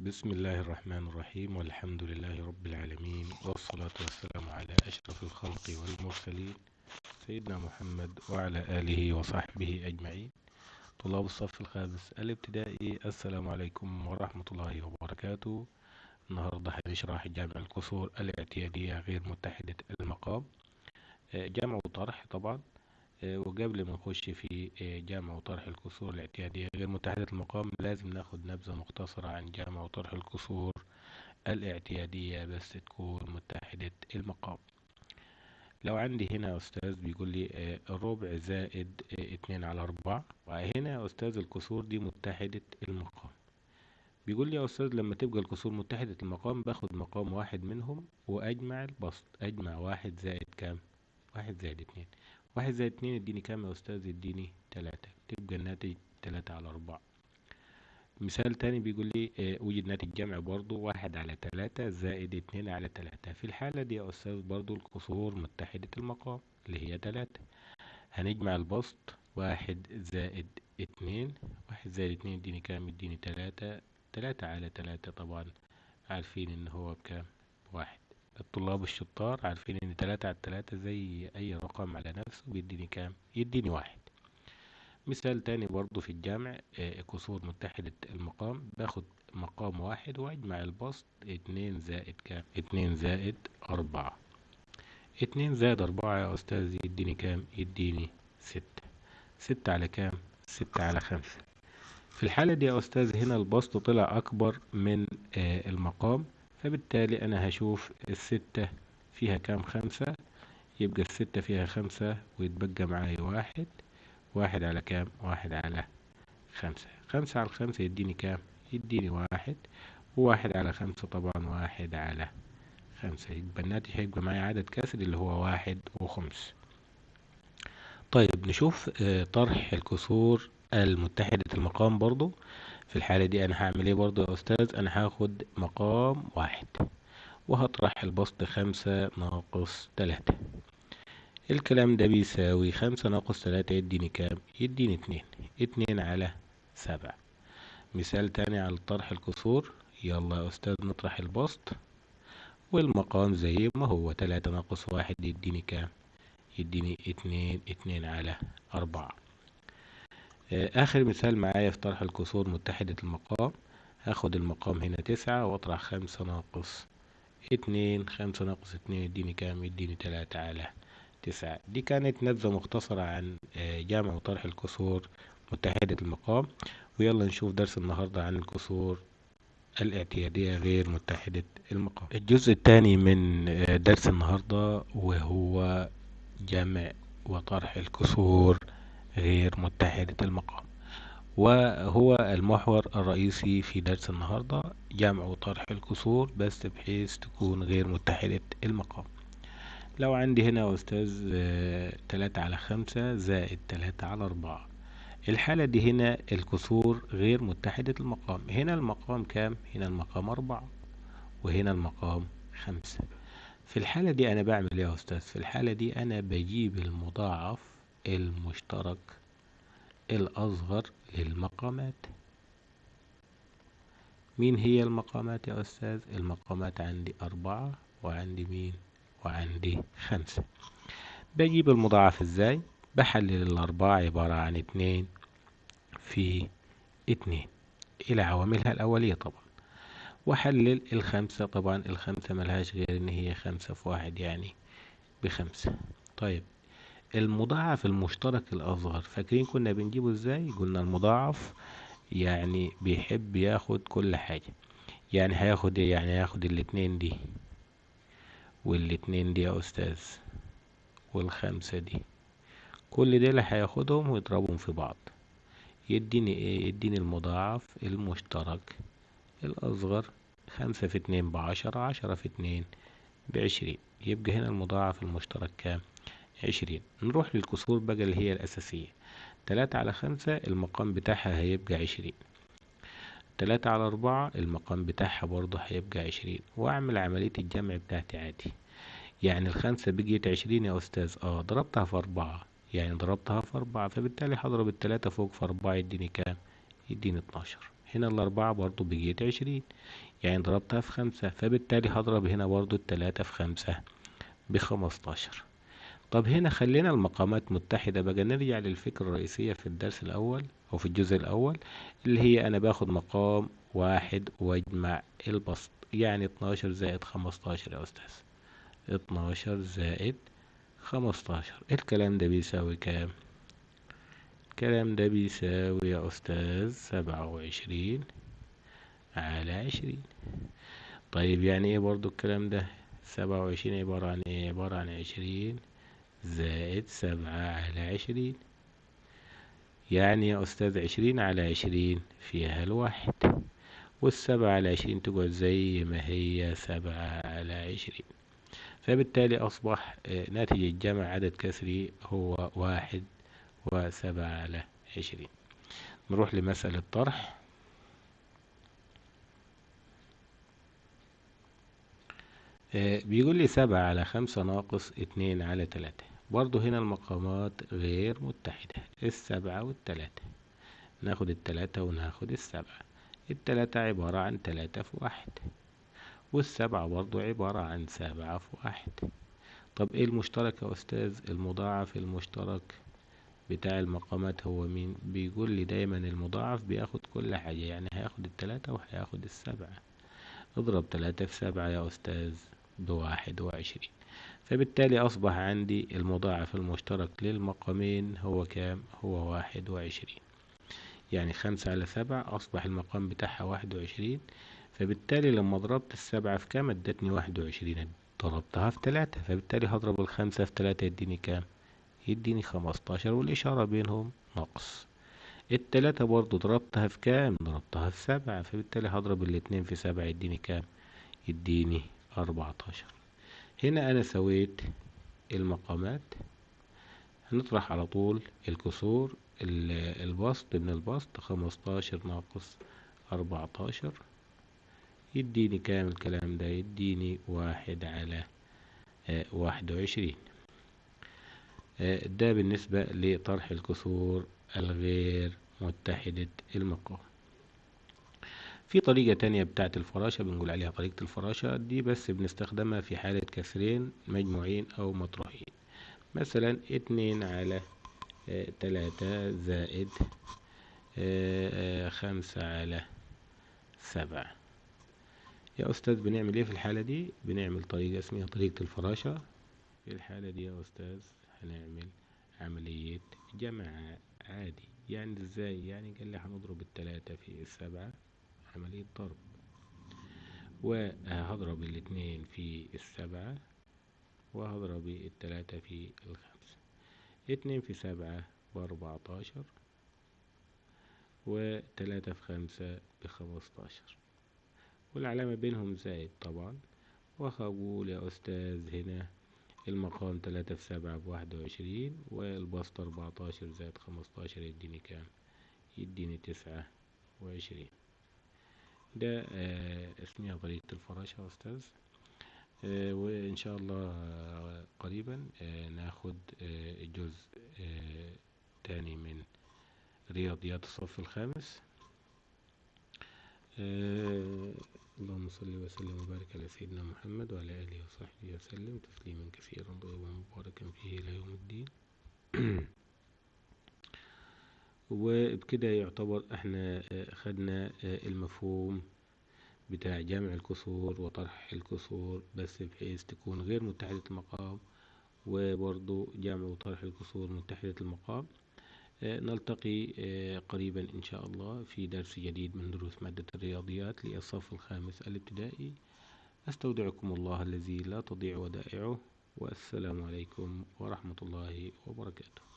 بسم الله الرحمن الرحيم والحمد لله رب العالمين والصلاة والسلام على أشرف الخلق والمرسلين سيدنا محمد وعلى آله وصحبه أجمعين. طلاب الصف الخامس الابتدائي السلام عليكم ورحمة الله وبركاته. النهاردة هنشرح جامع الكسور الاعتيادية غير متحدة المقام. آه، جمع وطرح طبعا. وقبل ما نخش في آه، جمع وطرح الكسور الاعتيادية غير متحدة المقام لازم ناخد نبذة مختصرة عن جمع وطرح الكسور الاعتيادية بس تكون متحدة المقام. لو عندي هنا أستاذ بيقول لي آه، ربع زائد آه، اتنين على أربعة. وهنا يا أستاذ الكسور دي متحدة المقام. بيقول لي يا أستاذ لما تبقى الكسور متحدة المقام باخد مقام واحد منهم وأجمع البسط. أجمع واحد زائد كام؟ واحد زائد اتنين. واحد زائد اتنين يديني كام يا أستاذ؟ يديني تلاتة. تبقى الناتج تلاتة على أربعة. مثال تاني بيقول لي آه، وجد ناتج جمع برضو واحد على تلاتة زائد اتنين على تلاتة. في الحالة دي يا أستاذ برضو الكسور متحدة المقام اللي هي تلاتة. هنجمع البسط واحد زائد اتنين. واحد زائد اتنين يديني كام؟ يديني تلاتة. تلاتة على تلاتة طبعا عارفين إن هو بكام؟ واحد. الطلاب الشطار عارفين إن تلاتة على تلاتة زي أي رقم على نفسه بيديني كام؟ يديني واحد. مثال تاني برضو في الجمع آه، كسور متحدة المقام باخد مقام واحد واجمع البسط اتنين زائد كام؟ اتنين زائد أربعة. اتنين زائد أربعة يا أستاذ يديني كام؟ يديني ستة. ستة على كام؟ ستة على خمسة. في الحالة دي يا أستاذ هنا البسط طلع أكبر من آه، المقام. فبالتالي أنا هشوف الستة فيها كام خمسة؟ يبقى الستة فيها خمسة ويتبقى معايا واحد. واحد على كام؟ واحد على خمسة. خمسة على خمسة يديني كام؟ يديني واحد. وواحد على خمسة طبعا واحد على خمسة. يبقى الناتج هيبقى معايا عدد كسر اللي هو واحد وخمس. طيب نشوف آه، طرح الكسور المتحدة المقام برضو. في الحالة دي أنا هعمل إيه برضو يا أستاذ؟ أنا هاخد مقام واحد وهطرح البسط خمسة ناقص تلاتة. الكلام ده بيساوي خمسة ناقص تلاتة يديني كام؟ يديني اتنين. اتنين على سبعة. مثال تاني على طرح الكسور. يلا يا أستاذ نطرح البسط. والمقام زي ما هو. تلاتة ناقص واحد يديني كام؟ يديني اتنين. اتنين على أربعة. آخر مثال معايا في طرح الكسور متحدة المقام. هاخد المقام هنا تسعة وأطرح خمسة ناقص اتنين خمسة ناقص اتنين يديني كام؟ يديني تلاتة على تسعة. دي كانت نبذة مختصرة عن آه، جمع وطرح الكسور متحدة المقام. ويلا نشوف درس النهاردة عن الكسور الاعتيادية غير متحدة المقام. الجزء الثاني من آه، درس النهاردة وهو جمع وطرح الكسور غير متحدة المقام. وهو المحور الرئيسي في درس النهاردة جمع وطرح الكسور بس بحيث تكون غير متحدة المقام. لو عندي هنا أستاذ تلاتة على خمسة زائد تلاتة على أربعة. الحالة دي هنا الكسور غير متحدة المقام. هنا المقام كام؟ هنا المقام أربعة وهنا المقام خمسة. في الحالة دي أنا بعمل إيه يا أستاذ؟ في الحالة دي أنا بجيب المضاعف المشترك الأصغر للمقامات مين هي المقامات يا أستاذ؟ المقامات عندي أربعة وعندي مين؟ وعندي خمسة بجيب المضاعف إزاي؟ بحلل الأربعة عبارة عن اتنين في اتنين إلى عواملها الأولية طبعا وأحلل الخمسة طبعا الخمسة ملهاش غير إن هي خمسة في واحد يعني بخمسة طيب المضاعف المشترك الأصغر. فاكرين كنا بنجيبه إزاي؟ قلنا المضاعف يعني بيحب ياخد كل حاجة. يعني هياخد إيه؟ يعني هياخد الاتنين دي والاتنين دي يا أستاذ والخمسة دي. كل دول هياخدهم ويضربهم في بعض. يديني إيه؟ يديني المضاعف المشترك الأصغر خمسة في اتنين بعشرة عشرة في اتنين بعشرين. يبقى هنا المضاعف المشترك كام؟ عشرين. نروح للكسور بقى اللي هي الأساسية. تلاتة على خمسة المقام بتاعها هيبقى عشرين. تلاتة على أربعة المقام بتاعها برضه هيبقى عشرين. وأعمل عملية الجمع بتاعتي عادي. يعني الخمسة بقيت عشرين يا أستاذ. آه ضربتها في أربعة. يعني ضربتها في أربعة فبالتالي هضرب التلاتة فوق في أربعة يديني كام؟ يديني اتناشر. هنا الأربعة برضو بقيت عشرين. يعني ضربتها في خمسة فبالتالي هضرب هنا برضو التلاتة في خمسة بخمستاشر. طب هنا خلينا المقامات متحدة بقى نرجع للفكرة الرئيسية في الدرس الأول أو في الجزء الأول اللي هي أنا باخد مقام واحد واجمع البسط يعني اتناشر زائد خمستاشر يا أستاذ. اتناشر زائد خمستاشر. الكلام ده بيساوي كام؟ الكلام ده بيساوي يا أستاذ سبعة وعشرين على عشرين. طيب يعني إيه برضو الكلام ده؟ سبعة وعشرين عبارة عن إيه؟ عبارة عن عشرين زائد سبعة على عشرين. يعني يا أستاذ عشرين على عشرين فيها الواحد. والسبعة على عشرين تقعد زي ما هي سبعة على عشرين. فبالتالي أصبح ناتج الجمع عدد كسري هو واحد وسبعة على عشرين. نروح لمسألة طرح. بيقول لي سبعة على خمسة ناقص اتنين على تلاتة برضو هنا المقامات غير متحدة السبعة والتلاتة. ناخد التلاتة وناخد السبعة. التلاتة عبارة عن تلاتة في واحد والسبعة برضو عبارة عن سبعة في واحد. طب إيه المشترك يا أستاذ؟ المضاعف المشترك بتاع المقامات هو مين؟ بيقول لي دايما المضاعف بياخد كل حاجة يعني هياخد التلاتة وهياخد السبعة. اضرب تلاتة في سبعة يا أستاذ بواحد وعشرين. فبالتالي أصبح عندي المضاعف المشترك للمقامين هو كام؟ هو واحد وعشرين. يعني خمسة على سبعة أصبح المقام بتاعها واحد وعشرين. فبالتالي لما ضربت السبعة في كام؟ ادتني واحد وعشرين. ضربتها في تلاتة. فبالتالي هضرب الخمسة في تلاتة يديني كام؟ يديني خمستاشر. والإشارة بينهم ناقص التلاتة برضو ضربتها في كام؟ ضربتها في سبعة. فبالتالي هضرب الاتنين في سبعة يديني كام؟ يديني أربعتاشر. هنا أنا سويت المقامات. هنطرح على طول الكسور البسط من البسط خمستاشر ناقص أربعتاشر. يديني كام الكلام ده؟ يديني واحد على واحد وعشرين. ده بالنسبة لطرح الكسور الغير متحدة المقام. في طريقة تانية بتاعت الفراشة بنقول عليها طريقة الفراشة دي بس بنستخدمها في حالة كسرين مجموعين أو مطروحين مثلا اتنين على آه تلاتة زائد آه آه خمسة على سبعة. يا أستاذ بنعمل إيه في الحالة دي؟ بنعمل طريقة اسمها طريقة الفراشة. في الحالة دي يا أستاذ هنعمل عملية جمع عادي. يعني إزاي؟ يعني قال لي هنضرب التلاتة في السبعة عملية ضرب وهضرب الاتنين في السبعة وهضرب التلاتة في الخمسة. اتنين في سبعة بأربعتاشر وتلاتة في خمسة بخمستاشر. والعلامة بينهم زائد طبعا. وهقول يا أستاذ هنا. المقام تلاتة في سبعة بواحد وعشرين والبسط أربعتاشر زائد خمستاشر يديني كام؟ يديني تسعة وعشرين. ده آه اسمها طريقة الفراشة يا أستاذ. آه وإن شاء الله آه قريبا ناخد جزء تاني من رياضيات الصف الخامس. اللهم صل وسلم وبارك على سيدنا محمد وعلى آله وصحبه وسلم. تسليما كثيرا طيبا مباركا فيه إلى يوم الدين. وبكده يعتبر إحنا خدنا المفهوم بتاع جمع الكسور وطرح الكسور بس بحيث تكون غير متحدة المقام وبرضو جمع وطرح الكسور متحدة المقام. نلتقي قريبا إن شاء الله في درس جديد من دروس مادة الرياضيات للصف الخامس الابتدائي. أستودعكم الله الذي لا تضيع ودائعه والسلام عليكم ورحمة الله وبركاته.